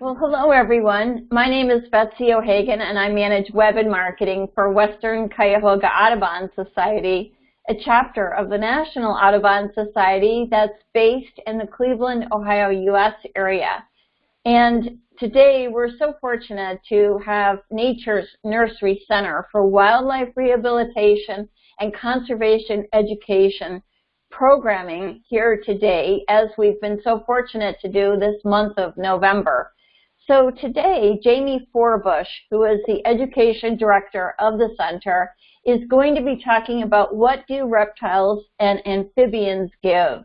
Well, hello everyone. My name is Betsy O'Hagan and I manage web and marketing for Western Cuyahoga Audubon Society, a chapter of the National Audubon Society that's based in the Cleveland, Ohio, U.S. area. And today we're so fortunate to have Nature's Nursery Center for Wildlife Rehabilitation and Conservation Education programming here today as we've been so fortunate to do this month of November. So today, Jamie Forbush, who is the education director of the center, is going to be talking about what do reptiles and amphibians give.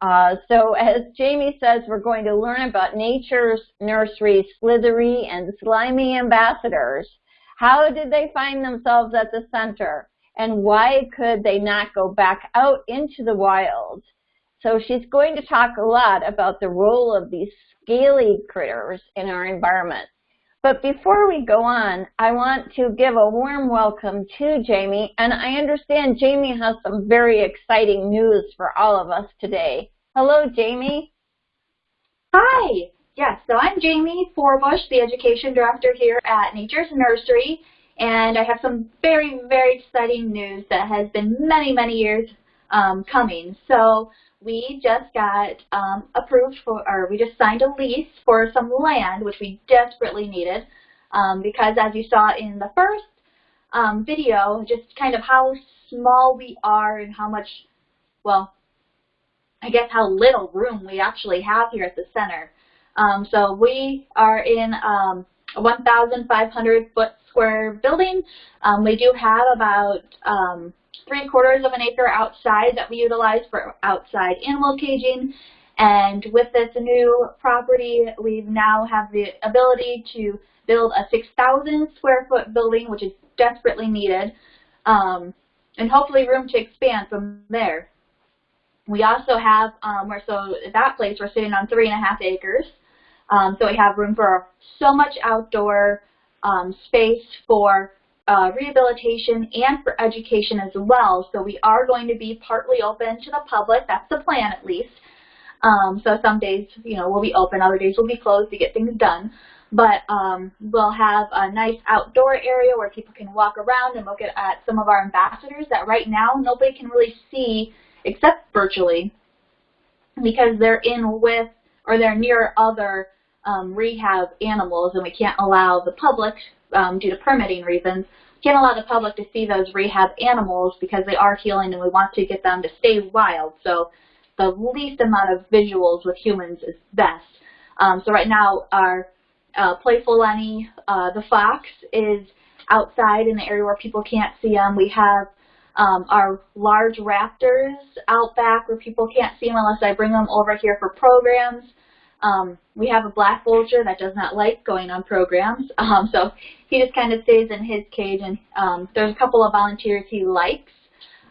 Uh, so as Jamie says, we're going to learn about nature's nursery slithery and slimy ambassadors. How did they find themselves at the center? And why could they not go back out into the wild? So she's going to talk a lot about the role of these scaly critters in our environment. But before we go on, I want to give a warm welcome to Jamie, and I understand Jamie has some very exciting news for all of us today. Hello, Jamie. Hi. Yes, so I'm Jamie Forbush, the Education Director here at Nature's Nursery, and I have some very, very exciting news that has been many, many years um, coming. So we just got um, approved for, or we just signed a lease for some land, which we desperately needed, um, because as you saw in the first um, video, just kind of how small we are and how much, well, I guess how little room we actually have here at the center. Um, so we are in um, a 1,500 foot square building. Um, we do have about three quarters of an acre outside that we utilize for outside animal caging. And with this new property, we now have the ability to build a 6,000 square foot building, which is desperately needed, um, and hopefully room to expand from there. We also have, um, where so at that place we're sitting on three and a half acres. Um, so we have room for so much outdoor um, space for uh, rehabilitation and for education as well. So we are going to be partly open to the public. That's the plan at least. Um, so some days, you know, we'll be open, other days we'll be closed to get things done. But um, we'll have a nice outdoor area where people can walk around and look at, at some of our ambassadors that right now nobody can really see except virtually because they're in with or they're near other um, rehab animals and we can't allow the public um, due to permitting reasons, can't allow the public to see those rehab animals because they are healing and we want to get them to stay wild. So the least amount of visuals with humans is best. Um, so right now our uh, Playful Lenny, uh, the fox, is outside in the area where people can't see him. We have um, our large raptors out back where people can't see them unless I bring them over here for programs. Um, we have a black vulture that does not like going on programs, um, so he just kind of stays in his cage. And um, there's a couple of volunteers he likes,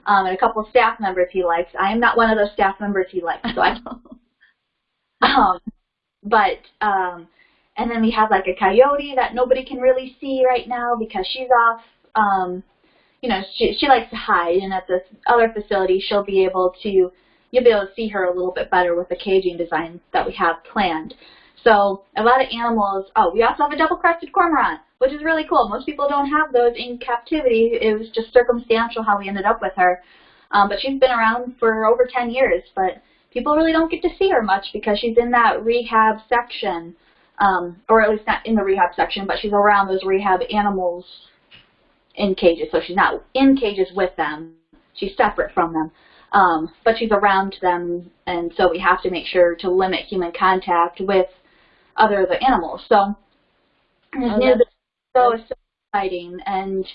um, and a couple of staff members he likes. I am not one of those staff members he likes, so I. Don't um, but um, and then we have like a coyote that nobody can really see right now because she's off. Um, you know, she she likes to hide, and at this other facility, she'll be able to you'll be able to see her a little bit better with the caging design that we have planned. So a lot of animals, oh, we also have a double-crested cormorant, which is really cool. Most people don't have those in captivity. It was just circumstantial how we ended up with her. Um, but she's been around for over 10 years, but people really don't get to see her much because she's in that rehab section, um, or at least not in the rehab section, but she's around those rehab animals in cages. So she's not in cages with them. She's separate from them. Um, but she's around them, and so we have to make sure to limit human contact with other the animals. So, oh, so, so exciting, and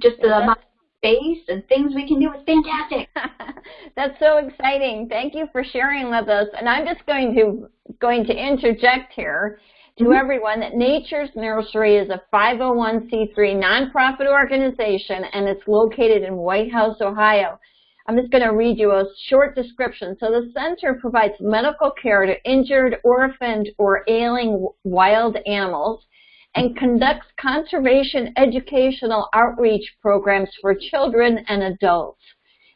just the amount of space and things we can do is fantastic. that's so exciting. Thank you for sharing with us. And I'm just going to going to interject here to mm -hmm. everyone that Nature's Nursery is a 501c3 nonprofit organization and it's located in Whitehouse, Ohio. I'm just going to read you a short description. So the center provides medical care to injured, orphaned, or ailing wild animals and conducts conservation educational outreach programs for children and adults.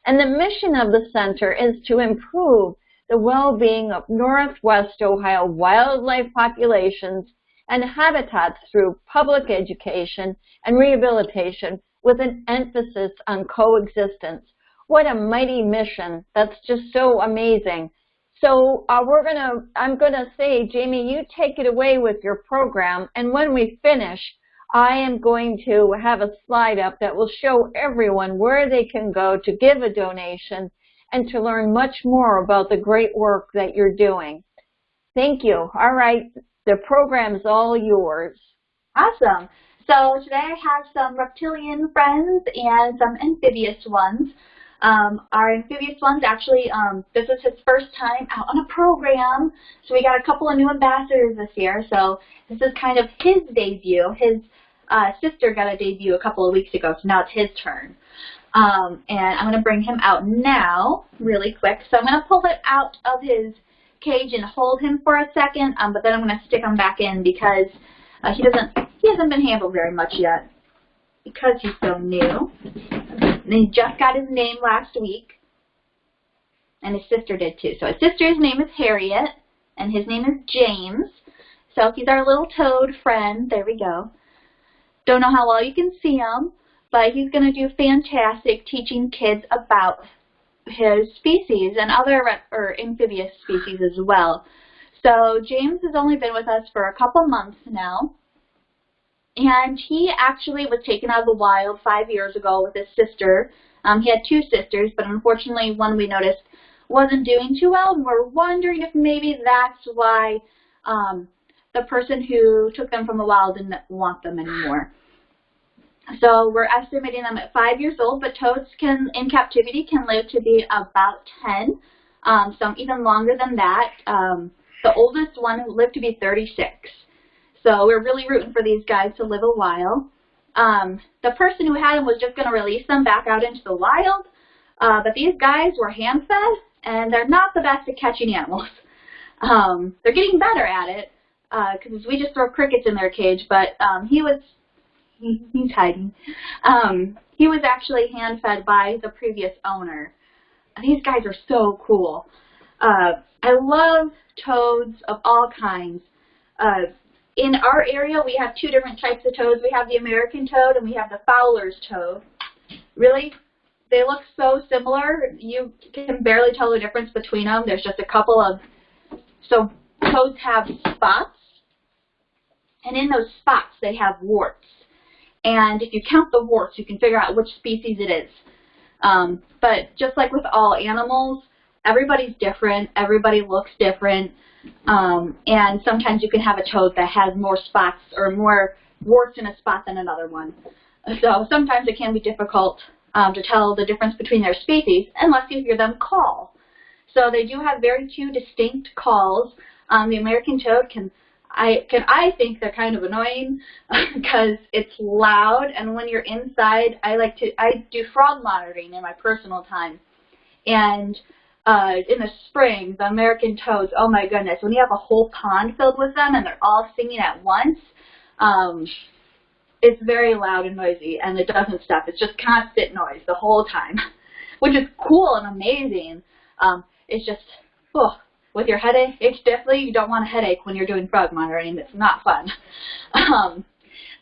And the mission of the center is to improve the well-being of Northwest Ohio wildlife populations and habitats through public education and rehabilitation with an emphasis on coexistence. What a mighty mission. That's just so amazing. So uh, we're gonna, I'm gonna say, Jamie, you take it away with your program, and when we finish, I am going to have a slide up that will show everyone where they can go to give a donation and to learn much more about the great work that you're doing. Thank you. All right, the program is all yours. Awesome. So today I have some reptilian friends and some amphibious ones. Um, our amphibious ones actually, um, this is his first time out on a program, so we got a couple of new ambassadors this year, so this is kind of his debut. His uh, sister got a debut a couple of weeks ago, so now it's his turn. Um, and I'm going to bring him out now really quick. So I'm going to pull it out of his cage and hold him for a second, um, but then I'm going to stick him back in because uh, he doesn't he hasn't been handled very much yet because he's so new. And he just got his name last week, and his sister did too. So his sister's name is Harriet, and his name is James. So he's our little toad friend. There we go. Don't know how well you can see him, but he's going to do fantastic teaching kids about his species and other or amphibious species as well. So James has only been with us for a couple months now. And he actually was taken out of the wild five years ago with his sister. Um, he had two sisters, but unfortunately one we noticed wasn't doing too well, and we're wondering if maybe that's why um, the person who took them from the wild didn't want them anymore. So we're estimating them at five years old, but toads can, in captivity, can live to be about 10, um, some even longer than that. Um, the oldest one lived to be 36. So we're really rooting for these guys to live a while. Um, the person who had them was just going to release them back out into the wild, uh, but these guys were hand-fed, and they're not the best at catching animals. Um, they're getting better at it, because uh, we just throw crickets in their cage, but um, he was he, he's hiding. Um, he was actually hand-fed by the previous owner. These guys are so cool. Uh, I love toads of all kinds. Uh, in our area, we have two different types of toads. We have the American toad and we have the Fowler's toad. Really, they look so similar. You can barely tell the difference between them. There's just a couple of, so toads have spots, and in those spots they have warts. And if you count the warts, you can figure out which species it is. Um, but just like with all animals, everybody's different. Everybody looks different. Um, and sometimes you can have a toad that has more spots or more warts in a spot than another one. So sometimes it can be difficult um, to tell the difference between their species unless you hear them call. So they do have very two distinct calls. Um, the American toad can I can I think they're kind of annoying because it's loud and when you're inside I like to I do frog monitoring in my personal time and uh, in the spring the American toads oh my goodness when you have a whole pond filled with them and they're all singing at once um, it's very loud and noisy and it doesn't stop it's just constant noise the whole time which is cool and amazing um, it's just oh with your headache, it's definitely you don't want a headache when you're doing frog monitoring. It's not fun. Um,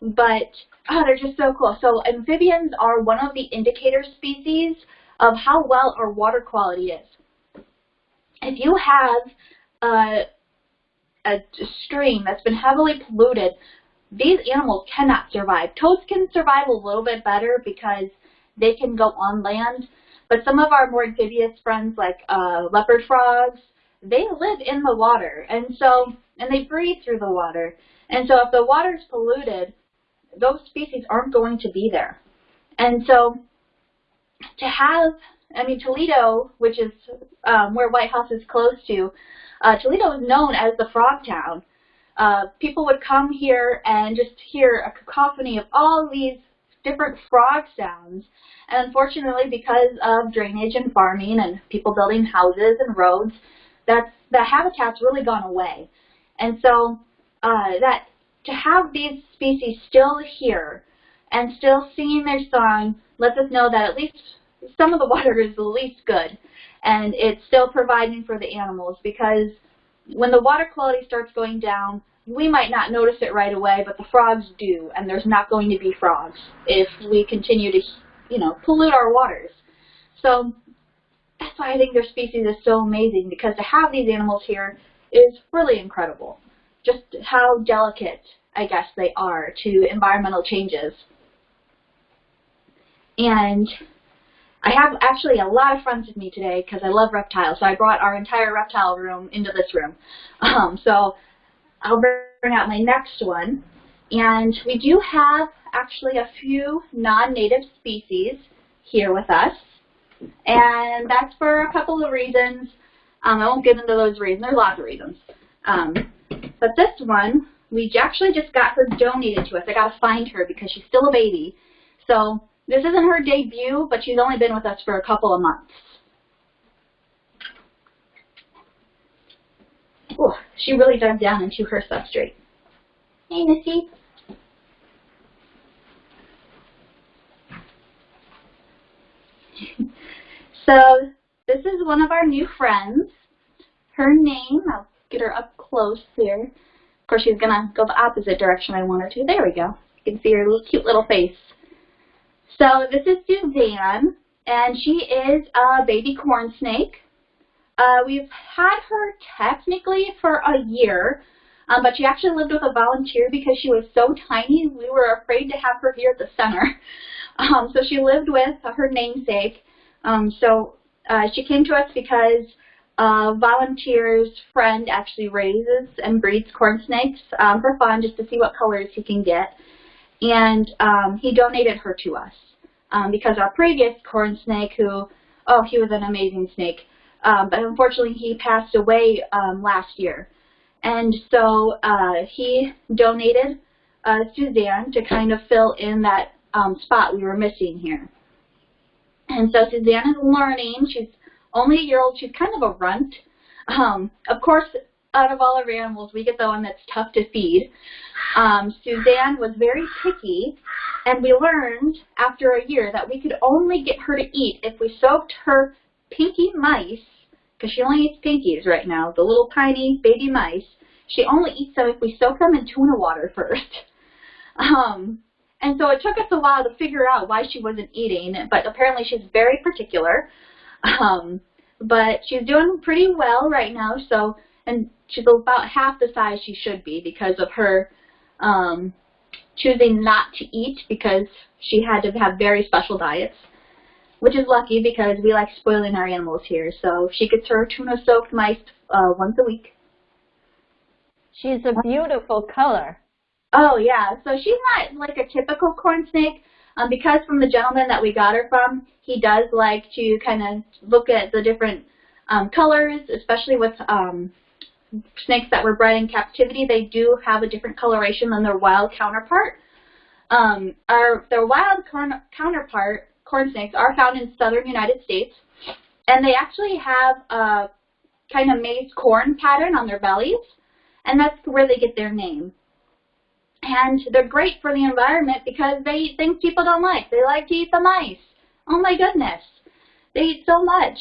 but oh, they're just so cool. So amphibians are one of the indicator species of how well our water quality is. If you have a, a stream that's been heavily polluted, these animals cannot survive. Toads can survive a little bit better because they can go on land, but some of our more amphibious friends like uh, leopard frogs, they live in the water, and so and they breathe through the water. And so if the water is polluted, those species aren't going to be there. And so to have, I mean, Toledo, which is um, where Whitehouse is close to, uh, Toledo is known as the frog town. Uh, people would come here and just hear a cacophony of all these different frog sounds. And unfortunately, because of drainage and farming and people building houses and roads, that's the habitat's really gone away. And so uh, that to have these species still here and still singing their song lets us know that at least some of the water is the least good. and it's still providing for the animals because when the water quality starts going down, we might not notice it right away, but the frogs do, and there's not going to be frogs if we continue to, you know, pollute our waters. So that's why I think their species is so amazing, because to have these animals here is really incredible. Just how delicate, I guess, they are to environmental changes. And I have actually a lot of friends with me today because I love reptiles, so I brought our entire reptile room into this room. Um, so I'll bring out my next one. And we do have actually a few non-native species here with us. And that's for a couple of reasons. Um, I won't get into those reasons. There's lots of reasons. Um, but this one, we actually just got her donated to us. I got to find her because she's still a baby. So this isn't her debut, but she's only been with us for a couple of months. Ooh, she really dug down into her substrate. Hey, Missy. so this is one of our new friends. Her name, I'll get her up close here. Of course, she's going to go the opposite direction I want her to. There we go. You can see her cute little face. So this is Suzanne, and she is a baby corn snake. Uh, we've had her technically for a year, um, but she actually lived with a volunteer because she was so tiny we were afraid to have her here at the center. Um, so she lived with her namesake. Um, so uh, she came to us because a volunteer's friend actually raises and breeds corn snakes um, for fun just to see what colors he can get. And um, he donated her to us um, because our previous corn snake, who, oh, he was an amazing snake, um, but unfortunately he passed away um, last year. And so uh, he donated uh, Suzanne to kind of fill in that um, spot we were missing here. And so Suzanne is learning. She's only a year old. She's kind of a runt. Um, of course, out of all our animals, we get the one that's tough to feed. Um, Suzanne was very picky, and we learned after a year that we could only get her to eat if we soaked her pinky mice, because she only eats pinkies right now, the little tiny baby mice. She only eats them if we soak them in tuna water first. Um, and so it took us a while to figure out why she wasn't eating, but apparently she's very particular. Um, but she's doing pretty well right now, so and she's about half the size she should be because of her um, choosing not to eat because she had to have very special diets, which is lucky because we like spoiling our animals here. So she gets her tuna-soaked mice uh, once a week. She's a beautiful color. Oh, yeah. So she's not like a typical corn snake. Um, because from the gentleman that we got her from, he does like to kind of look at the different um, colors, especially with um, snakes that were bred in captivity, they do have a different coloration than their wild counterpart. Um, our, their wild counterpart, corn snakes, are found in southern United States, and they actually have a kind of maize corn pattern on their bellies, and that's where they get their name. And they're great for the environment because they eat things people don't like. They like to eat the mice. Oh my goodness. They eat so much.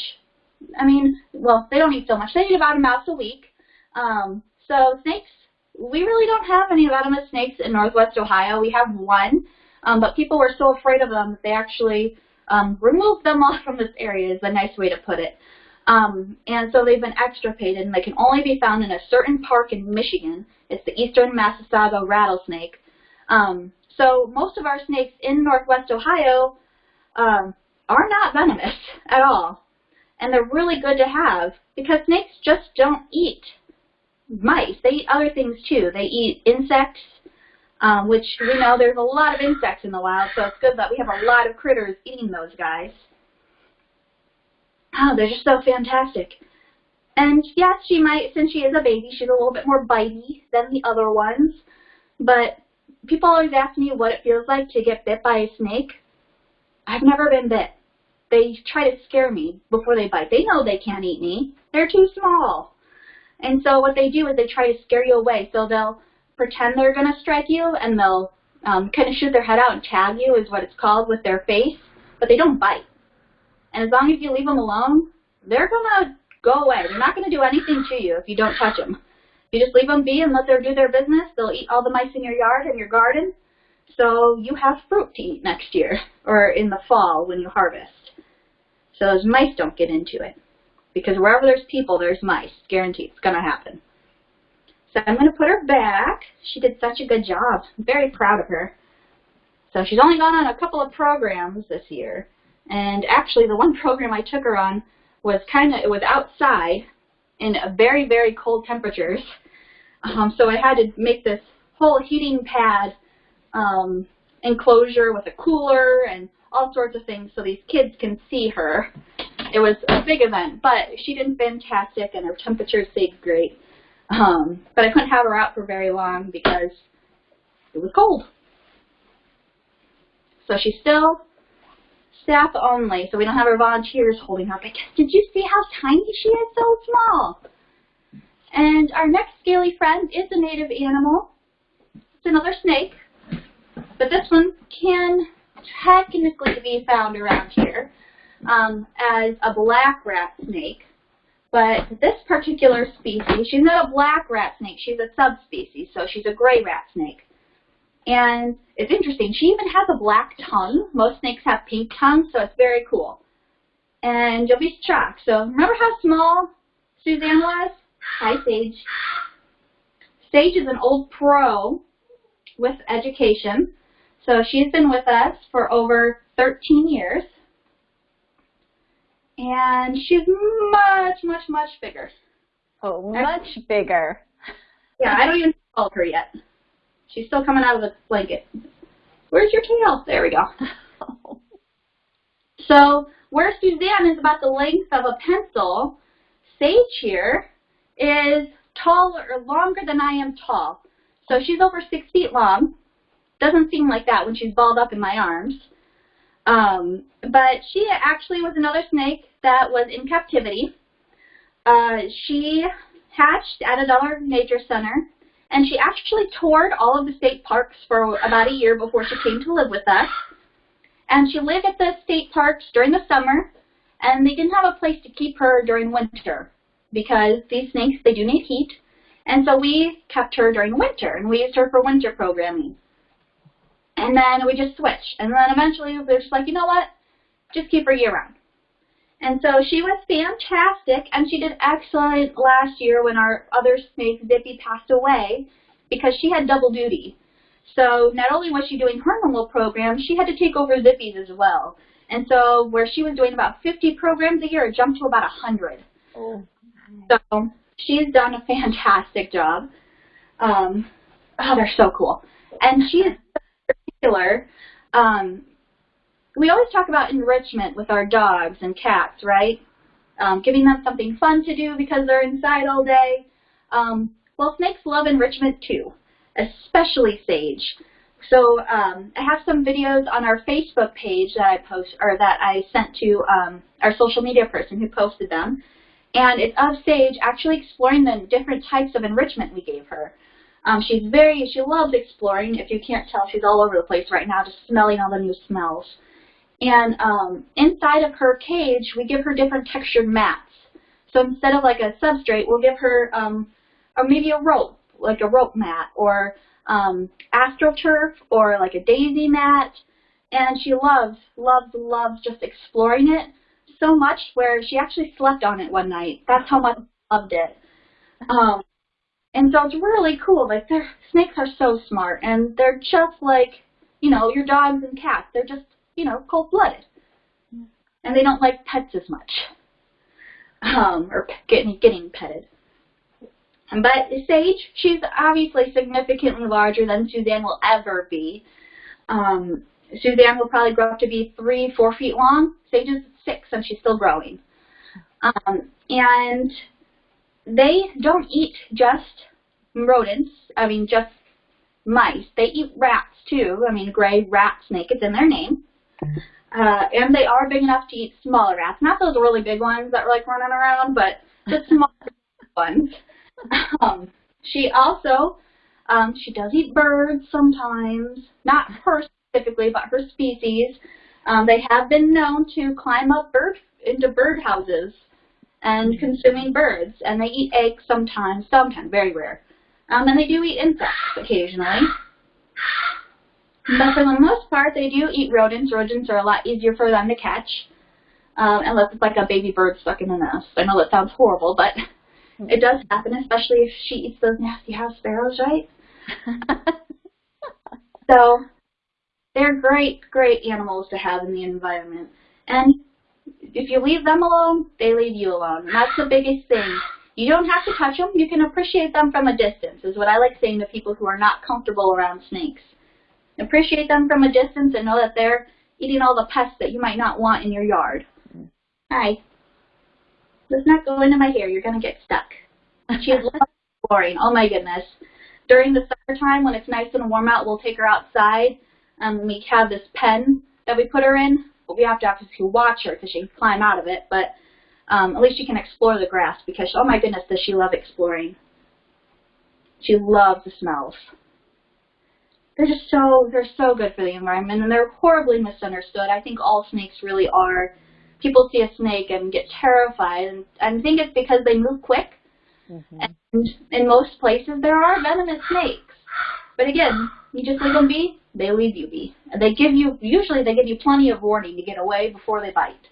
I mean, well, they don't eat so much. They eat about a mouse a week. Um, so snakes, we really don't have any venomous snakes in northwest Ohio. We have one, um, but people were so afraid of them that they actually um, removed them all from this area is a nice way to put it. Um, and so they've been extirpated, and they can only be found in a certain park in Michigan. It's the eastern Massasauga rattlesnake. Um, so most of our snakes in northwest Ohio um, are not venomous at all. And they're really good to have because snakes just don't eat mice. They eat other things too. They eat insects, um, which we know there's a lot of insects in the wild, so it's good that we have a lot of critters eating those guys. Oh, they're just so fantastic. And yes, she might, since she is a baby, she's a little bit more bitey than the other ones. But people always ask me what it feels like to get bit by a snake. I've never been bit. They try to scare me before they bite. They know they can't eat me. They're too small. And so what they do is they try to scare you away. So they'll pretend they're going to strike you and they'll um, kind of shoot their head out and tag you is what it's called with their face, but they don't bite. And as long as you leave them alone, they're gonna go away. They're not gonna do anything to you if you don't touch them. You just leave them be and let them do their business, they'll eat all the mice in your yard and your garden. So you have fruit to eat next year or in the fall when you harvest. So those mice don't get into it. Because wherever there's people, there's mice. Guaranteed. It's going to happen. So I'm going to put her back. She did such a good job. I'm very proud of her. So she's only gone on a couple of programs this year. And actually, the one program I took her on was kind of, it was outside in very, very cold temperatures. Um, so I had to make this whole heating pad um, enclosure with a cooler and all sorts of things so these kids can see her. It was a big event, but she did fantastic and her temperature stayed great. Um, but I couldn't have her out for very long because it was cold. So she's still staff only, so we don't have our volunteers holding her. But did you see how tiny she is? So small. And our next scaly friend is a native animal. It's another snake, but this one can technically be found around here um, as a black rat snake. But this particular species, she's not a black rat snake, she's a subspecies, so she's a gray rat snake. And it's interesting, she even has a black tongue. Most snakes have pink tongues, so it's very cool. And you'll be shocked. So remember how small Suzanne was? Hi, Sage. Sage is an old pro with education. So she's been with us for over 13 years. And she's much, much, much bigger. Oh, much bigger. Yeah, I don't even hold her yet. She's still coming out of the blanket. Where's your tail? There we go. so where Suzanne is about the length of a pencil, Sage here is taller or longer than I am tall. So she's over six feet long. Doesn't seem like that when she's balled up in my arms. Um, but she actually was another snake that was in captivity. Uh, she hatched at a Dollar Nature Center, and she actually toured all of the state parks for about a year before she came to live with us. And she lived at the state parks during the summer, and they didn't have a place to keep her during winter because these snakes, they do need heat. And so we kept her during winter, and we used her for winter programming. And then we just switched. And then eventually we're just like, you know what? Just keep her year round. And so she was fantastic, and she did excellent last year when our other snake, Zippy, passed away because she had double duty. So not only was she doing her normal program, she had to take over Zippy's as well. And so where she was doing about 50 programs a year, it jumped to about 100. Oh. So she's done a fantastic job. Um, oh, they're so cool. And she is particular, um, we always talk about enrichment with our dogs and cats, right? Um, giving them something fun to do because they're inside all day. Um, well, snakes love enrichment too, especially Sage. So um, I have some videos on our Facebook page that I post or that I sent to um, our social media person who posted them, and it's of Sage actually exploring the different types of enrichment we gave her. Um, she's very, she loves exploring. If you can't tell, she's all over the place right now, just smelling all the new smells. And um, inside of her cage, we give her different textured mats. So instead of like a substrate, we'll give her, um, or maybe a rope, like a rope mat, or um, astroturf, or like a daisy mat. And she loves, loves, loves just exploring it so much where she actually slept on it one night. That's how much loved it. Um, and so it's really cool. Like their snakes are so smart, and they're just like you know your dogs and cats. They're just you know cold blooded, and they don't like pets as much, um, or getting getting petted. But Sage, she's obviously significantly larger than Suzanne will ever be. Um, Suzanne will probably grow up to be three, four feet long. Sage is six, and she's still growing. Um, and they don't eat just rodents, I mean just mice. They eat rats too. I mean gray rat snake, it's in their name. Uh, and they are big enough to eat smaller rats. Not those really big ones that are like running around, but the smaller ones. Um, she also, um, she does eat birds sometimes. Not her specifically, but her species. Um, they have been known to climb up bird into bird houses and consuming birds. And they eat eggs sometimes, sometimes, very rare. Um, and they do eat insects occasionally. But for the most part, they do eat rodents. Rodents are a lot easier for them to catch, um, unless it's like a baby bird stuck in a nest. I know that sounds horrible, but it does happen, especially if she eats those nasty house sparrows, right? so they're great, great animals to have in the environment. And if you leave them alone, they leave you alone. And that's the biggest thing. You don't have to touch them. You can appreciate them from a distance, is what I like saying to people who are not comfortable around snakes. Appreciate them from a distance and know that they're eating all the pests that you might not want in your yard. Hi. Let's not go into my hair. You're going to get stuck. She loves exploring. Oh my goodness. During the summertime when it's nice and warm out, we'll take her outside. Um, we have this pen that we put her in, but we have to obviously watch her because she can climb out of it. But um, at least she can explore the grass because, oh my goodness, does she love exploring. She loves the smells they're just so they're so good for the environment and they're horribly misunderstood. I think all snakes really are. People see a snake and get terrified and I think it's because they move quick. Mm-hmm. And in most places there are venomous snakes. But again, you just leave them be, they leave you be. They give you usually they give you plenty of warning to get away before they bite.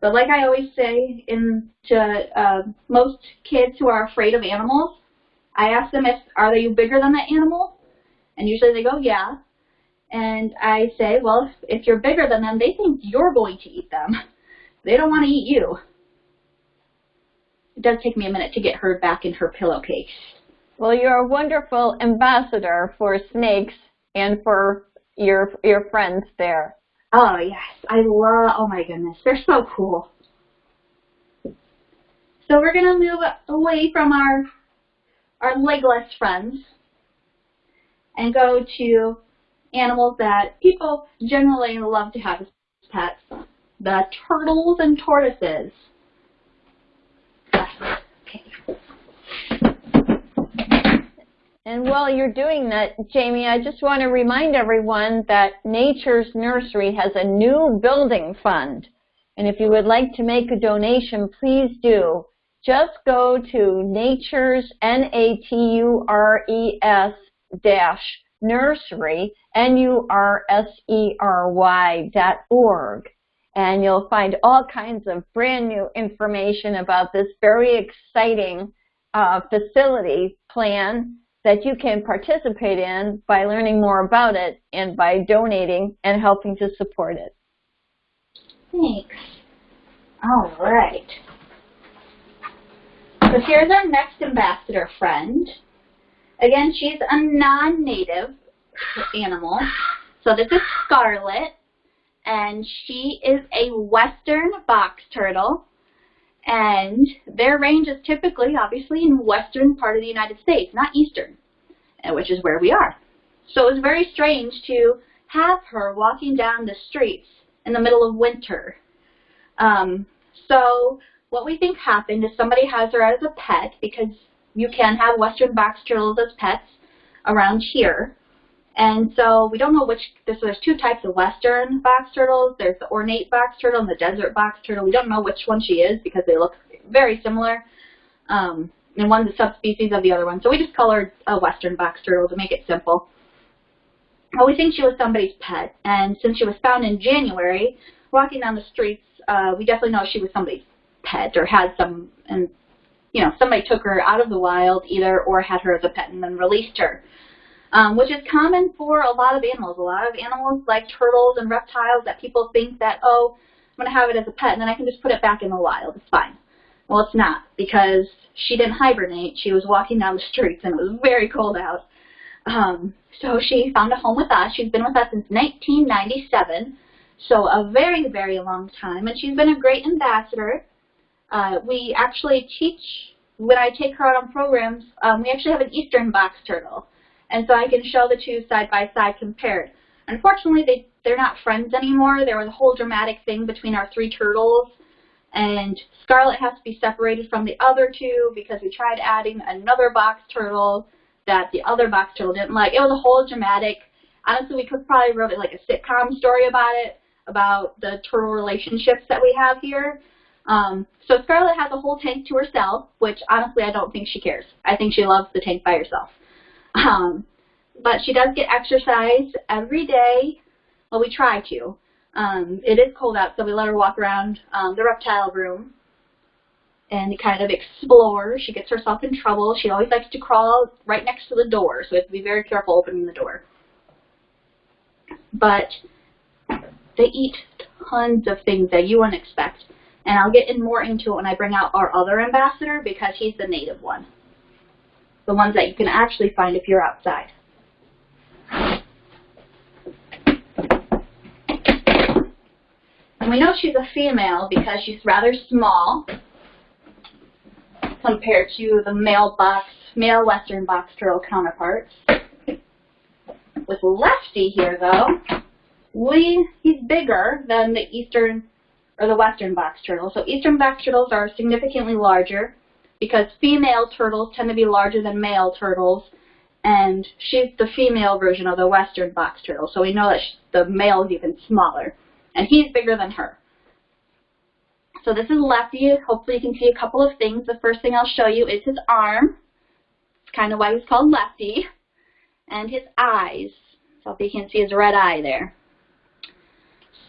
But like I always say in to uh, most kids who are afraid of animals, I ask them if are they bigger than that animal? And usually they go, yeah. And I say, well, if you're bigger than them, they think you're going to eat them. They don't want to eat you. It does take me a minute to get her back in her pillowcase. Well, you're a wonderful ambassador for snakes and for your your friends there. Oh yes, I love. Oh my goodness, they're so cool. So we're gonna move away from our our legless friends and go to animals that people generally love to have as pets, the turtles and tortoises. And while you're doing that, Jamie, I just want to remind everyone that Nature's Nursery has a new building fund. And if you would like to make a donation, please do. Just go to Nature's, N-A-T-U-R-E-S dash nursery, N-U-R-S-E-R-Y dot org. And you'll find all kinds of brand new information about this very exciting uh, facility plan that you can participate in by learning more about it and by donating and helping to support it. Thanks. All right. So here's our next ambassador friend. Again, she's a non-native animal. So this is Scarlet, and she is a western box turtle. And their range is typically, obviously, in western part of the United States, not eastern, which is where we are. So it was very strange to have her walking down the streets in the middle of winter. Um, so what we think happened is somebody has her as a pet because you can have western box turtles as pets around here. And so we don't know which, so there's two types of western box turtles. There's the ornate box turtle and the desert box turtle. We don't know which one she is because they look very similar. Um, and one's a subspecies of the other one. So we just call her a western box turtle to make it simple. Well, we think she was somebody's pet. And since she was found in January, walking down the streets, uh, we definitely know she was somebody's pet or had some, and you know, somebody took her out of the wild either or had her as a pet and then released her. Um, which is common for a lot of animals. A lot of animals like turtles and reptiles that people think that, oh, I'm going to have it as a pet and then I can just put it back in the wild. It's fine. Well, it's not because she didn't hibernate. She was walking down the streets and it was very cold out. Um, so she found a home with us. She's been with us since 1997, so a very, very long time. And she's been a great ambassador uh, we actually teach, when I take her out on programs, um, we actually have an eastern box turtle. And so I can show the two side by side compared. Unfortunately, they, they're not friends anymore. There was a whole dramatic thing between our three turtles. And Scarlet has to be separated from the other two because we tried adding another box turtle that the other box turtle didn't like. It was a whole dramatic, honestly, we could probably wrote it like a sitcom story about it, about the turtle relationships that we have here. Um, so Scarlet has a whole tank to herself, which honestly I don't think she cares. I think she loves the tank by herself. Um, but she does get exercise every day. Well, we try to. Um, it is cold out, so we let her walk around um, the reptile room and kind of explore. She gets herself in trouble. She always likes to crawl right next to the door, so we have to be very careful opening the door. But they eat tons of things that you wouldn't expect. And I'll get in more into it when I bring out our other ambassador because he's the native one. The ones that you can actually find if you're outside. And we know she's a female because she's rather small compared to the male box, male western box turtle counterparts. With Lefty here though, we, he's bigger than the eastern or the western box turtle. So eastern box turtles are significantly larger because female turtles tend to be larger than male turtles and she's the female version of the western box turtle. So we know that the male is even smaller and he's bigger than her. So this is Lefty. Hopefully you can see a couple of things. The first thing I'll show you is his arm. It's kind of why he's called Lefty. And his eyes. So if you can see his red eye there.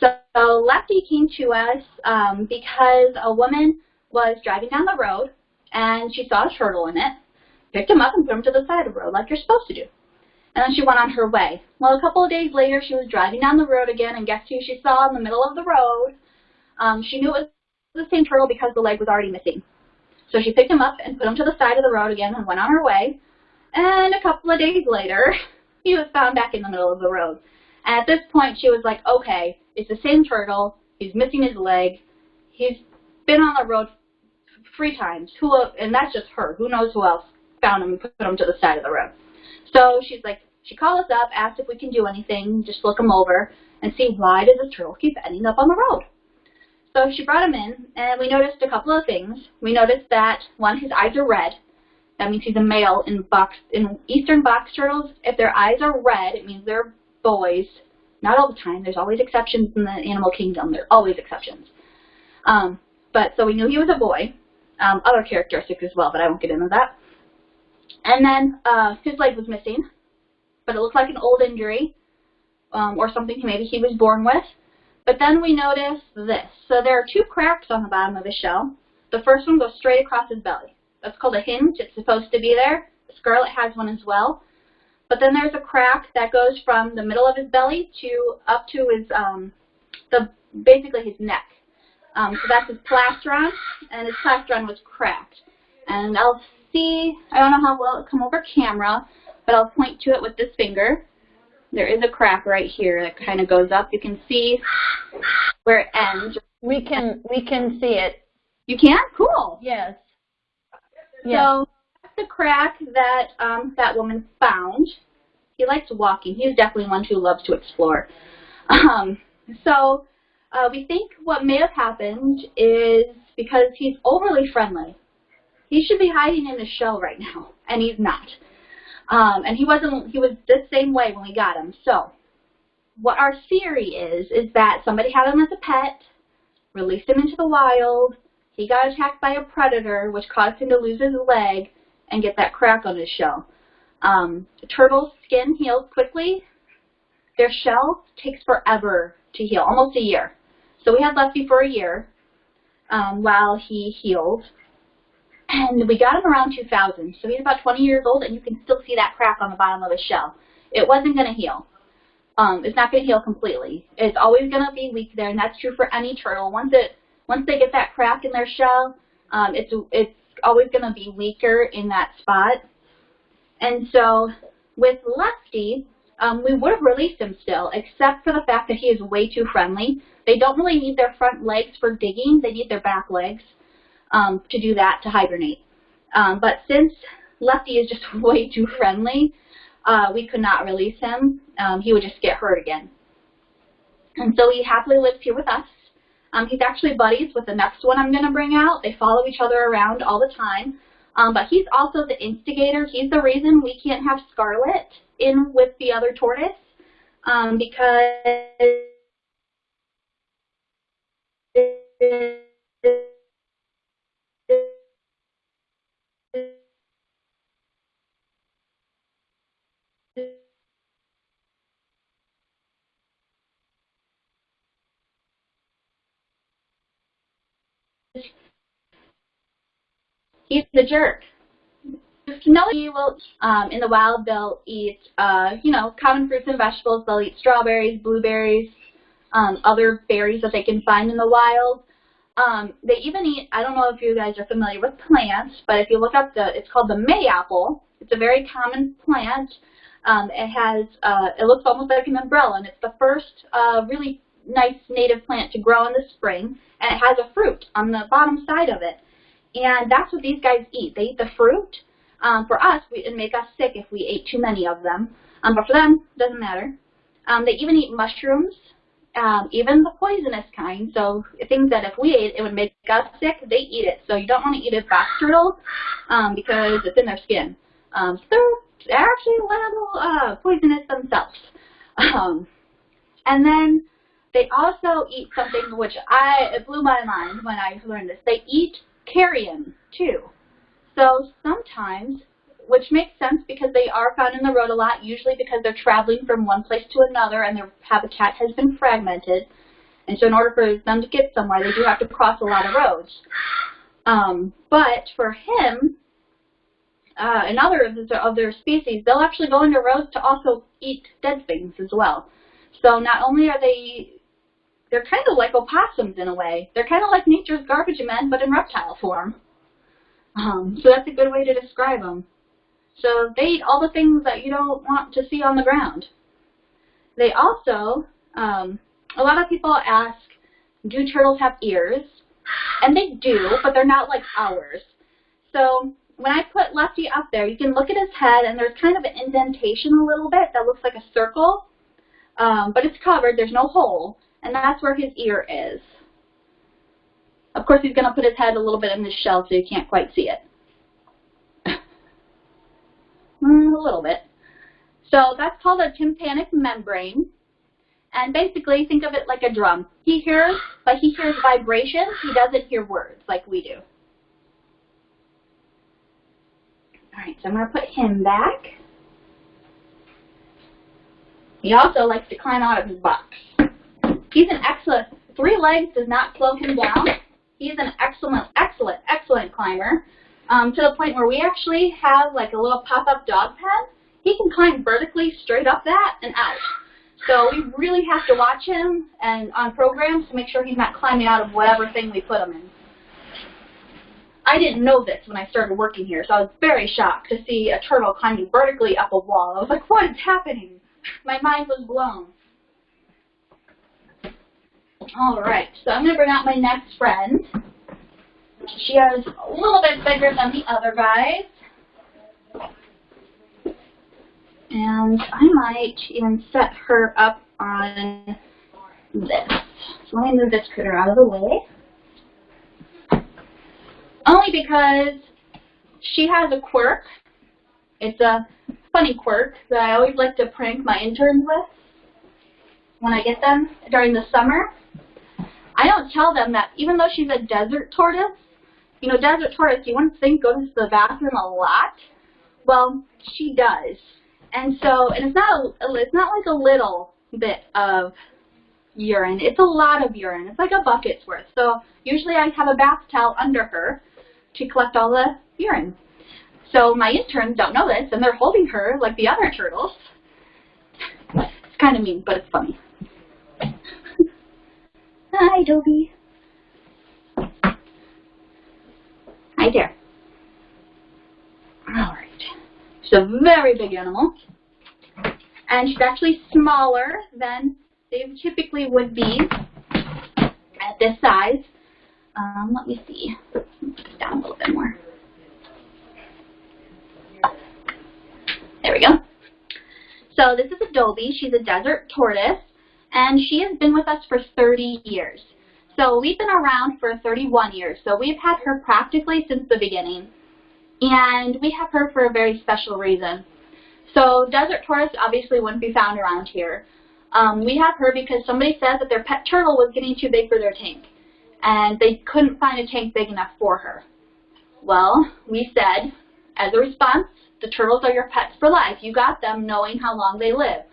So Lefty came to us um, because a woman was driving down the road and she saw a turtle in it, picked him up and put him to the side of the road like you're supposed to do. And then she went on her way. Well, a couple of days later, she was driving down the road again, and guess who she saw in the middle of the road? Um, she knew it was the same turtle because the leg was already missing. So she picked him up and put him to the side of the road again and went on her way. And a couple of days later, he was found back in the middle of the road. And at this point, she was like, okay, it's the same turtle. He's missing his leg. He's been on the road three times. Who? And that's just her. Who knows who else found him and put him to the side of the road. So she's like, she called us up, asked if we can do anything, just look him over, and see why does the turtle keep ending up on the road. So she brought him in, and we noticed a couple of things. We noticed that, one, his eyes are red. That means he's a male in box in eastern box turtles. If their eyes are red, it means they're boys. Not all the time. There's always exceptions in the animal kingdom. There are always exceptions. Um, but so we knew he was a boy. Um, other characteristics as well, but I won't get into that. And then uh, his leg was missing, but it looked like an old injury um, or something maybe he was born with. But then we noticed this. So there are two cracks on the bottom of his shell. The first one goes straight across his belly. That's called a hinge. It's supposed to be there. Scarlet has one as well. But then there's a crack that goes from the middle of his belly to up to his um, the basically his neck. Um, so that's his plastron, and his plastron was cracked. And I'll see, I don't know how well it'll come over camera, but I'll point to it with this finger. There is a crack right here that kind of goes up. You can see where it ends. We can we can see it. You can? Cool. Yes. yes. So that's the crack that um, that woman found. He likes walking. He's definitely one who loves to explore. Um, so uh, we think what may have happened is because he's overly friendly. He should be hiding in his shell right now, and he's not. Um, and he wasn't. He was the same way when we got him. So what our theory is is that somebody had him as a pet, released him into the wild. He got attacked by a predator, which caused him to lose his leg, and get that crack on his shell. Um, turtle's skin heals quickly. Their shell takes forever to heal, almost a year. So we had Lefty for a year um, while he healed. And we got him around 2000. So he's about 20 years old, and you can still see that crack on the bottom of his shell. It wasn't going to heal. Um, it's not going to heal completely. It's always going to be weak there, and that's true for any turtle. Once it once they get that crack in their shell, um, it's it's always going to be weaker in that spot. And so with Lefty, um, we would have released him still, except for the fact that he is way too friendly. They don't really need their front legs for digging. They need their back legs um, to do that, to hibernate. Um, but since Lefty is just way too friendly, uh, we could not release him. Um, he would just get hurt again. And so he happily lives here with us. Um, he's actually buddies with the next one I'm going to bring out. They follow each other around all the time. Um, but he's also the instigator. He's the reason we can't have Scarlet in with the other tortoise um, because He's the jerk. Smelly will, um, in the wild, they'll eat, uh, you know, common fruits and vegetables. They'll eat strawberries, blueberries, um, other berries that they can find in the wild. Um, they even eat, I don't know if you guys are familiar with plants, but if you look up the, it's called the mayapple. It's a very common plant. Um, it has, uh, it looks almost like an umbrella, and it's the first uh, really nice native plant to grow in the spring, and it has a fruit on the bottom side of it. And that's what these guys eat. They eat the fruit. Um, for us, we, it'd make us sick if we ate too many of them. Um, but for them, it doesn't matter. Um, they even eat mushrooms, um, even the poisonous kind. So things that if we ate, it would make us sick, they eat it. So you don't want to eat a box turtle um, because it's in their skin. Um, so they're actually a little uh, poisonous themselves. Um, and then they also eat something which I it blew my mind when I learned this. They eat carrion too. So sometimes, which makes sense because they are found in the road a lot, usually because they're traveling from one place to another and their habitat has been fragmented. And so in order for them to get somewhere, they do have to cross a lot of roads. Um, but for him, uh, and other of their species, they'll actually go into roads to also eat dead things as well. So not only are they, they're kind of like opossums in a way. They're kind of like nature's garbage men, but in reptile form. Um, so that's a good way to describe them. So they eat all the things that you don't want to see on the ground. They also, um, a lot of people ask, do turtles have ears? And they do, but they're not like ours. So when I put Lefty up there, you can look at his head, and there's kind of an indentation a little bit that looks like a circle, um, but it's covered. There's no hole, and that's where his ear is. Of course, he's going to put his head a little bit in the shell so you can't quite see it. mm, a little bit. So that's called a tympanic membrane. And basically, think of it like a drum. He hears, but he hears vibrations. He doesn't hear words like we do. All right, so I'm going to put him back. He also likes to climb out of his box. He's an excellent, three legs does not slow him down. He's an excellent, excellent, excellent climber um, to the point where we actually have like a little pop-up dog pen. He can climb vertically straight up that and out. So we really have to watch him and on programs to make sure he's not climbing out of whatever thing we put him in. I didn't know this when I started working here, so I was very shocked to see a turtle climbing vertically up a wall. I was like, what is happening? My mind was blown. All right, so I'm going to bring out my next friend. She is a little bit bigger than the other guys. And I might even set her up on this. So let me move this critter out of the way. Only because she has a quirk. It's a funny quirk that I always like to prank my interns with when I get them during the summer. I don't tell them that even though she's a desert tortoise, you know, desert tortoise, you wouldn't think goes to the bathroom a lot. Well, she does. And so, and it's not a, it's not like a little bit of urine. It's a lot of urine. It's like a bucket's worth. So usually I have a bath towel under her to collect all the urine. So my interns don't know this, and they're holding her like the other turtles. It's kind of mean, but it's funny. Hi, Dobie. Hi there. Alright. She's a very big animal. And she's actually smaller than they typically would be at this size. Um, let me see. Down a little bit more. There we go. So this is Adobe. She's a desert tortoise and she has been with us for 30 years. So we've been around for 31 years, so we've had her practically since the beginning. And we have her for a very special reason. So desert tortoise obviously wouldn't be found around here. Um, we have her because somebody said that their pet turtle was getting too big for their tank, and they couldn't find a tank big enough for her. Well, we said, as a response, the turtles are your pets for life. You got them knowing how long they live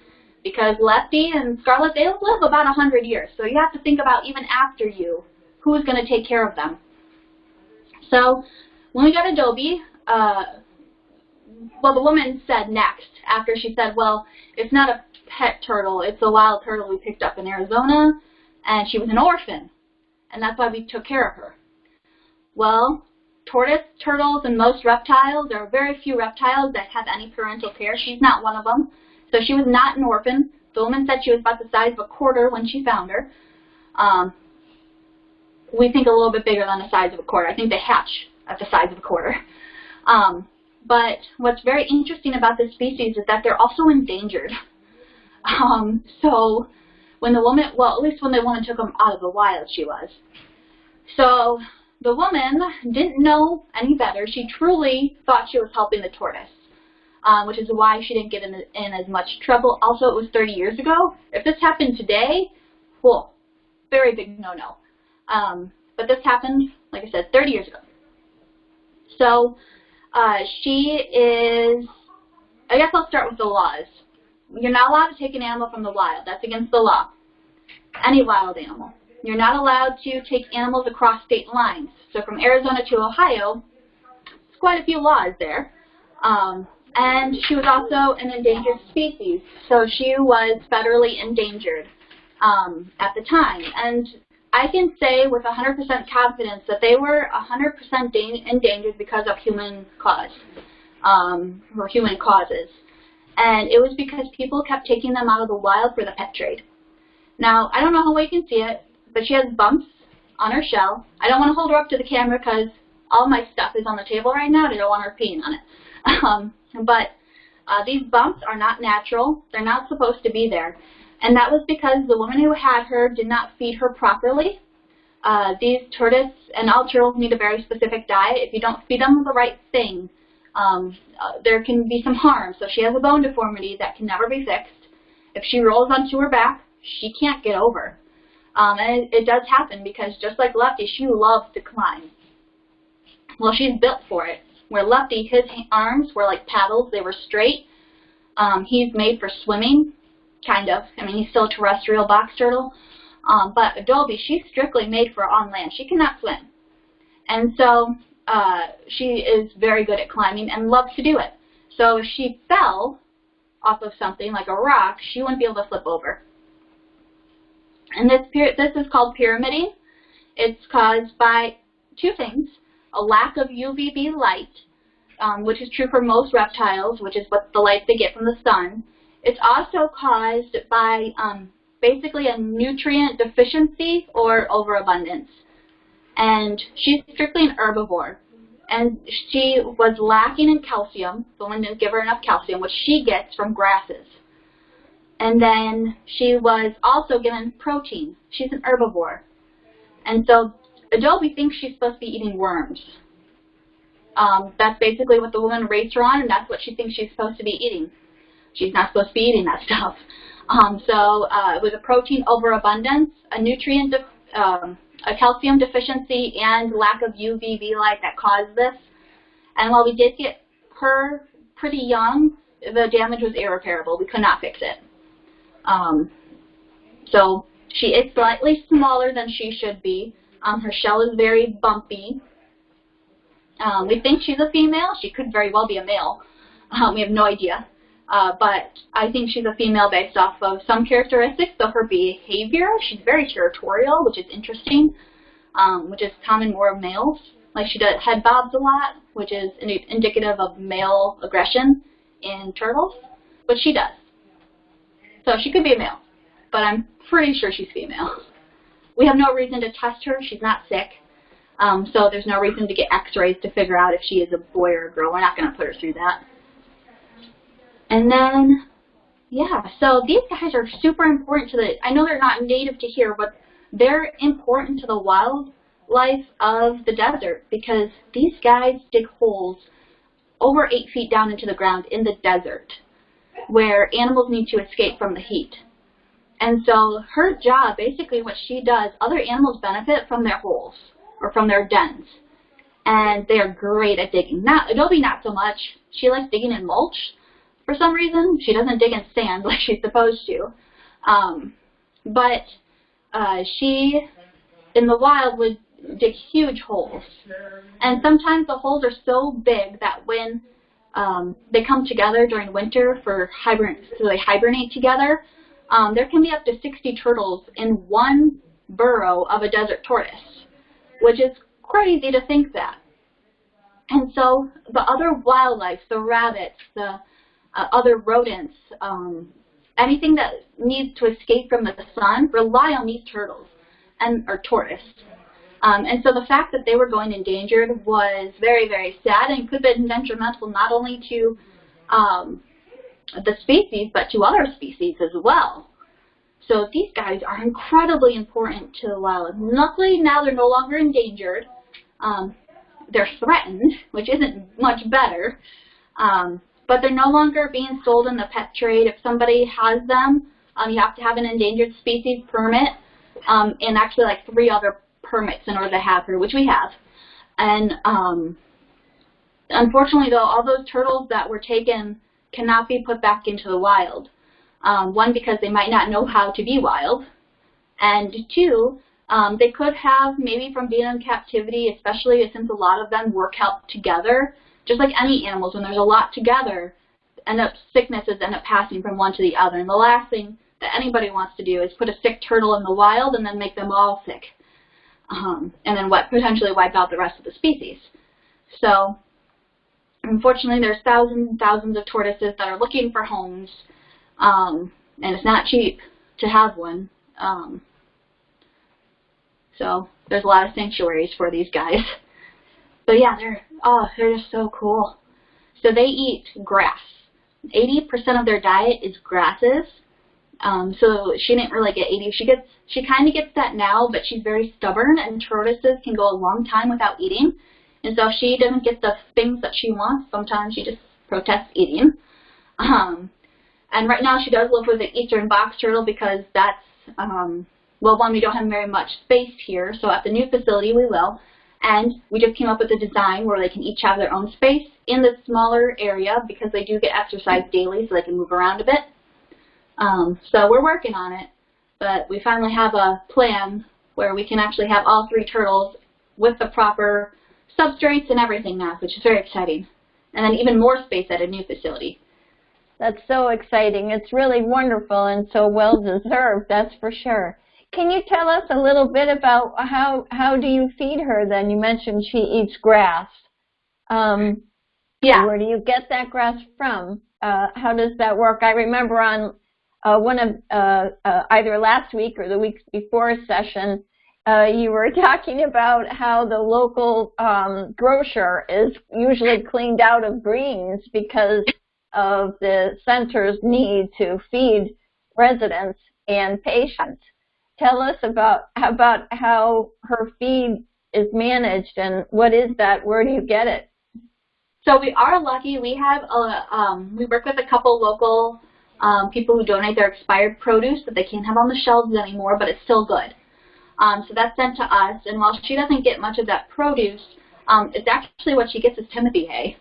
because Lefty and Scarlet, they live about 100 years. So you have to think about even after you, who's going to take care of them. So when we got Adobe, uh, well, the woman said next, after she said, well, it's not a pet turtle, it's a wild turtle we picked up in Arizona, and she was an orphan, and that's why we took care of her. Well, tortoise turtles and most reptiles, there are very few reptiles that have any parental care. She's not one of them. So she was not an orphan. The woman said she was about the size of a quarter when she found her. Um, we think a little bit bigger than the size of a quarter. I think they hatch at the size of a quarter. Um, but what's very interesting about this species is that they're also endangered. Um, so when the woman, well, at least when the woman took them out of the wild, she was. So the woman didn't know any better. She truly thought she was helping the tortoise, um, which is why she didn't get in, in as much trouble. Also, it was 30 years ago. If this happened today, well, very big no-no. Um, but this happened, like I said, 30 years ago. So uh, she is, I guess I'll start with the laws. You're not allowed to take an animal from the wild. That's against the law. Any wild animal. You're not allowed to take animals across state lines. So from Arizona to Ohio, it's quite a few laws there. Um, and she was also an endangered species, so she was federally endangered um, at the time. And I can say with 100% confidence that they were 100% endangered because of human cause, um, or human causes. And it was because people kept taking them out of the wild for the pet trade. Now, I don't know how well you can see it, but she has bumps on her shell. I don't want to hold her up to the camera because all my stuff is on the table right now and I don't want her peeing on it. Um, but uh, these bumps are not natural. They're not supposed to be there. And that was because the woman who had her did not feed her properly. Uh, these tortoise and all turtles need a very specific diet. If you don't feed them the right thing, um, uh, there can be some harm. So she has a bone deformity that can never be fixed. If she rolls onto her back, she can't get over. Um, and it, it does happen because just like Lefty, she loves to climb. Well, she's built for it. Where Lefty, his arms were like paddles, they were straight. Um, he's made for swimming, kind of. I mean, he's still a terrestrial box turtle. Um, but Adobe, she's strictly made for on land. She cannot swim. And so uh, she is very good at climbing and loves to do it. So if she fell off of something like a rock, she wouldn't be able to flip over. And this, this is called pyramiding. It's caused by two things, a lack of UVB light, um, which is true for most reptiles, which is what the light they get from the sun. It's also caused by um, basically a nutrient deficiency or overabundance. And she's strictly an herbivore. And she was lacking in calcium. Woman didn't give her enough calcium, which she gets from grasses. And then she was also given protein. She's an herbivore. And so Adobe thinks she's supposed to be eating worms. Um, that's basically what the woman raised her on, and that's what she thinks she's supposed to be eating. She's not supposed to be eating that stuff. Um, so uh, it was a protein overabundance, a nutrient, um, a calcium deficiency, and lack of UVB light that caused this. And while we did get her pretty young, the damage was irreparable. We could not fix it. Um, so she is slightly smaller than she should be. Um, her shell is very bumpy. Um, we think she's a female. She could very well be a male. Um, we have no idea. Uh, but I think she's a female based off of some characteristics of her behavior. She's very territorial, which is interesting, um, which is common more of males. Like she does head bobs a lot, which is indicative of male aggression in turtles, but she does. So she could be a male, but I'm pretty sure she's female. We have no reason to test her. She's not sick. Um, so there's no reason to get x-rays to figure out if she is a boy or a girl. We're not going to put her through that. And then, yeah, so these guys are super important to the, I know they're not native to here, but they're important to the wildlife of the desert because these guys dig holes over eight feet down into the ground in the desert where animals need to escape from the heat. And so her job, basically what she does, other animals benefit from their holes or from their dens. And they are great at digging. Not Adobe not so much. She likes digging in mulch for some reason. She doesn't dig in sand like she's supposed to. Um, but uh, she, in the wild, would dig huge holes. And sometimes the holes are so big that when um, they come together during winter for hibern so they hibernate together, um, there can be up to 60 turtles in one burrow of a desert tortoise, which is crazy to think that. And so the other wildlife, the rabbits, the uh, other rodents, um, anything that needs to escape from the sun rely on these turtles and or tortoise. Um, and so the fact that they were going endangered was very, very sad and could have been detrimental not only to um, the species, but to other species as well. So these guys are incredibly important to the wild. Luckily, now they're no longer endangered. Um, they're threatened, which isn't much better. Um, but they're no longer being sold in the pet trade. If somebody has them, um, you have to have an endangered species permit um, and actually like three other permits in order to have her, which we have. And um, unfortunately, though, all those turtles that were taken cannot be put back into the wild. Um, one, because they might not know how to be wild, and two, um, they could have, maybe from being in captivity, especially since a lot of them work out together, just like any animals, when there's a lot together, end up sicknesses end up passing from one to the other. And the last thing that anybody wants to do is put a sick turtle in the wild and then make them all sick. Um, and then what potentially wipe out the rest of the species. So unfortunately there's thousands and thousands of tortoises that are looking for homes um, and it's not cheap to have one. Um, so there's a lot of sanctuaries for these guys. But yeah, they're oh, they're just so cool. So they eat grass. 80% of their diet is grasses. Um, so she didn't really get 80. She gets she kind of gets that now, but she's very stubborn, and tortoises can go a long time without eating. And so if she doesn't get the things that she wants, sometimes she just protests eating. Um, and right now she does live with an eastern box turtle because that's, um, well, one, we don't have very much space here, so at the new facility we will. And we just came up with a design where they can each have their own space in the smaller area because they do get exercise daily so they can move around a bit. Um, so we're working on it, but we finally have a plan where we can actually have all three turtles with the proper substrates and everything now, which is very exciting. And then even more space at a new facility. That's so exciting. It's really wonderful and so well deserved, that's for sure. Can you tell us a little bit about how how do you feed her then? You mentioned she eats grass. Um, yeah. Where do you get that grass from? Uh, how does that work? I remember on uh, one of uh, uh either last week or the week before session, uh, you were talking about how the local um, grocer is usually cleaned out of greens because of the center's need to feed residents and patients. Tell us about about how her feed is managed and what is that? Where do you get it? So we are lucky. We have a um, we work with a couple local um, people who donate their expired produce that they can't have on the shelves anymore, but it's still good. Um, so that's sent to us, and while she doesn't get much of that produce, um, it's actually what she gets is Timothy hay.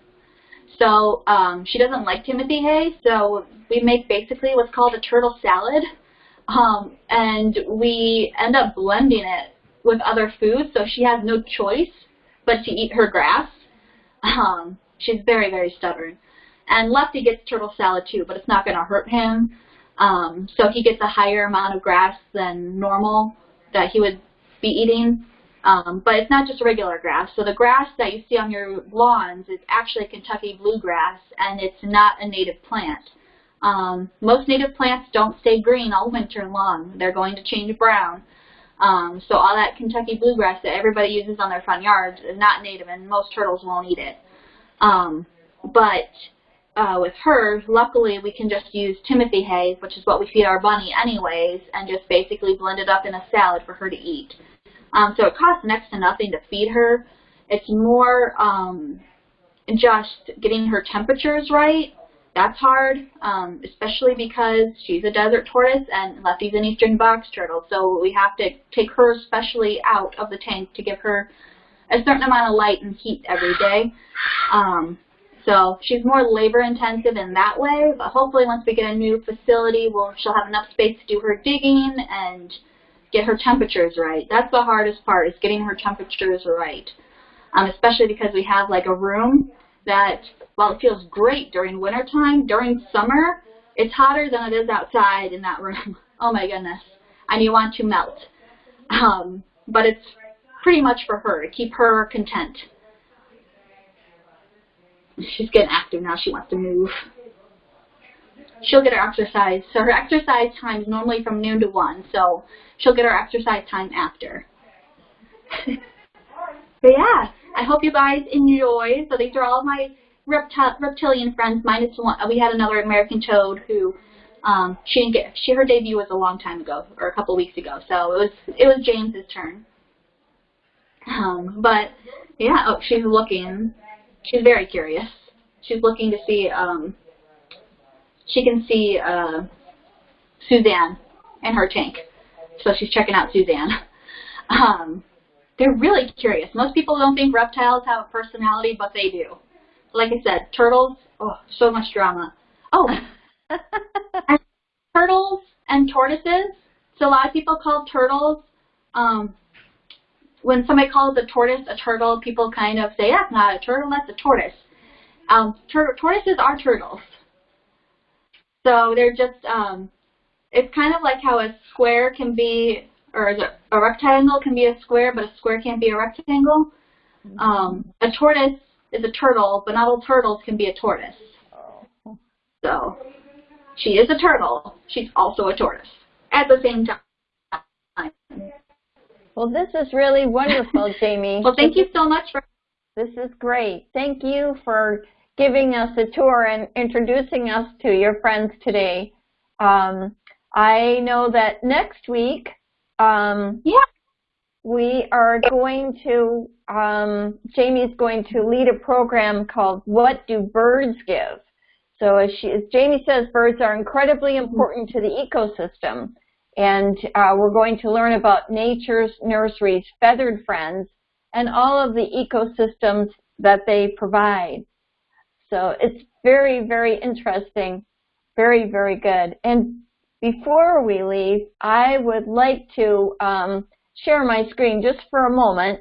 So um, she doesn't like Timothy hay, so we make basically what's called a turtle salad, um, and we end up blending it with other foods, so she has no choice but to eat her grass. Um, she's very, very stubborn. And Lefty gets turtle salad too, but it's not going to hurt him. Um, so he gets a higher amount of grass than normal that he would be eating. Um, but it's not just regular grass. So the grass that you see on your lawns is actually Kentucky bluegrass, and it's not a native plant. Um, most native plants don't stay green all winter long. They're going to change brown. Um, so all that Kentucky bluegrass that everybody uses on their front yards is not native, and most turtles won't eat it. Um, but uh, with her, luckily we can just use Timothy hay, which is what we feed our bunny anyways, and just basically blend it up in a salad for her to eat. Um, so it costs next to nothing to feed her. It's more um, just getting her temperatures right. That's hard, um, especially because she's a desert tortoise and Lefty's an eastern box turtle. So we have to take her especially out of the tank to give her a certain amount of light and heat every day. Um, so she's more labor intensive in that way, but hopefully once we get a new facility, we'll, she'll have enough space to do her digging and get her temperatures right. That's the hardest part is getting her temperatures right. Um, especially because we have like a room that while it feels great during wintertime, during summer, it's hotter than it is outside in that room. oh my goodness. And you want to melt. Um, but it's pretty much for her, to keep her content. She's getting active now. She wants to move. She'll get her exercise. So her exercise time is normally from noon to 1. So she'll get her exercise time after. but yeah, I hope you guys enjoy. So these are all my repti reptilian friends, minus one. We had another American toad who um, she didn't get. She her debut was a long time ago, or a couple weeks ago. So it was it was James's turn. Um, but yeah, oh, she's looking. She's very curious. She's looking to see. Um, she can see uh, Suzanne and her tank, so she's checking out Suzanne. Um, they're really curious. Most people don't think reptiles have a personality, but they do. Like I said, turtles. Oh, so much drama. Oh, turtles and tortoises. So a lot of people call turtles um, when somebody calls a tortoise a turtle, people kind of say, that's not a turtle, that's a tortoise. Um, tur tortoises are turtles. So they're just, um, it's kind of like how a square can be, or a rectangle can be a square, but a square can't be a rectangle. Um, a tortoise is a turtle, but not all turtles can be a tortoise. So she is a turtle. She's also a tortoise at the same time. Well, this is really wonderful, Jamie. well, thank you so much for. This is great. Thank you for giving us a tour and introducing us to your friends today. Um, I know that next week, um, yeah, we are going to. Um, Jamie's going to lead a program called "What Do Birds Give." So, as, she, as Jamie says, birds are incredibly important to the ecosystem. And uh, we're going to learn about Nature's nurseries, feathered friends and all of the ecosystems that they provide. So it's very, very interesting, very, very good. And before we leave, I would like to um, share my screen just for a moment,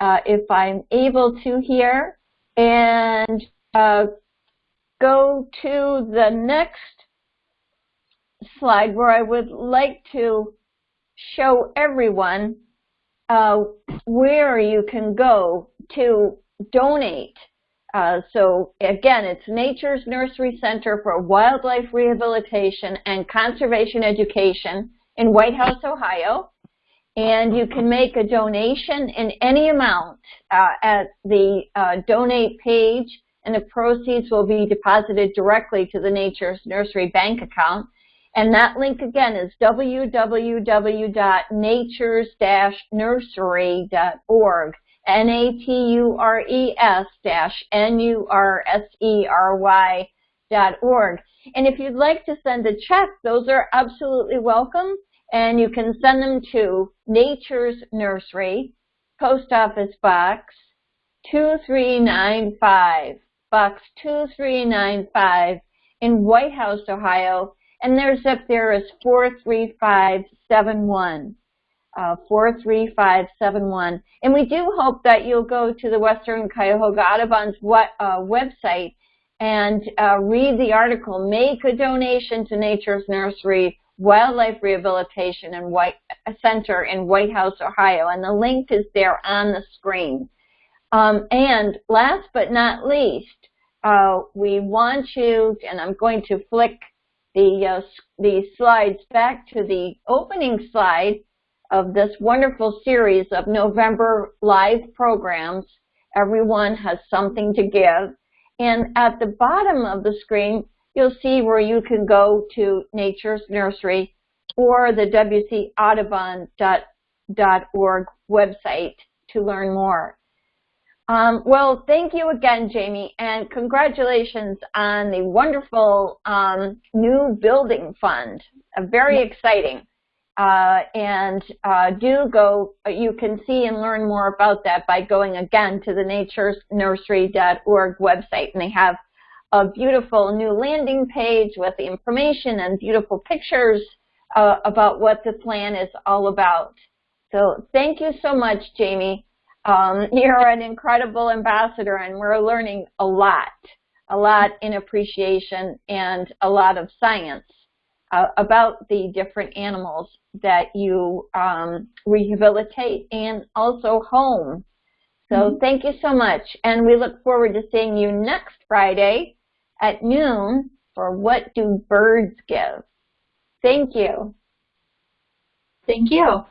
uh, if I'm able to here, and uh, go to the next slide where I would like to show everyone uh, where you can go to donate. Uh, so again, it's Nature's Nursery Center for Wildlife Rehabilitation and Conservation Education in Whitehouse, Ohio. And you can make a donation in any amount uh, at the uh, donate page, and the proceeds will be deposited directly to the Nature's Nursery bank account. And that link again is www.natures-nursery.org. N-A-T-U-R-E-S dash N-U-R-S-E-R-Y dot org. And if you'd like to send a check, those are absolutely welcome. And you can send them to Nature's Nursery, Post Office Box 2395, Box 2395 in Whitehouse, Ohio and their zip there is 43571. Uh, 43571. And we do hope that you'll go to the Western Cuyahoga Audubon's uh, website and uh, read the article, Make a Donation to Nature's Nursery Wildlife Rehabilitation and White Center in Whitehouse, Ohio. And the link is there on the screen. Um, and last but not least, uh, we want you, and I'm going to flick the, uh, the slides back to the opening slide of this wonderful series of November live programs. Everyone has something to give. And at the bottom of the screen, you'll see where you can go to Nature's Nursery or the wcaudubon.org website to learn more. Um, well, thank you again, Jamie, and congratulations on the wonderful um, new building fund. Uh, very exciting. Uh, and uh, do go, you can see and learn more about that by going again to the naturesnursery.org website. And they have a beautiful new landing page with the information and beautiful pictures uh, about what the plan is all about. So thank you so much, Jamie. Um, you're an incredible ambassador and we're learning a lot, a lot in appreciation and a lot of science uh, about the different animals that you um, rehabilitate and also home. So mm -hmm. thank you so much. And we look forward to seeing you next Friday at noon for What Do Birds Give? Thank you. Thank you.